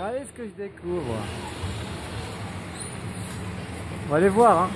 Allez ce que je découvre. On va aller voir. Hein.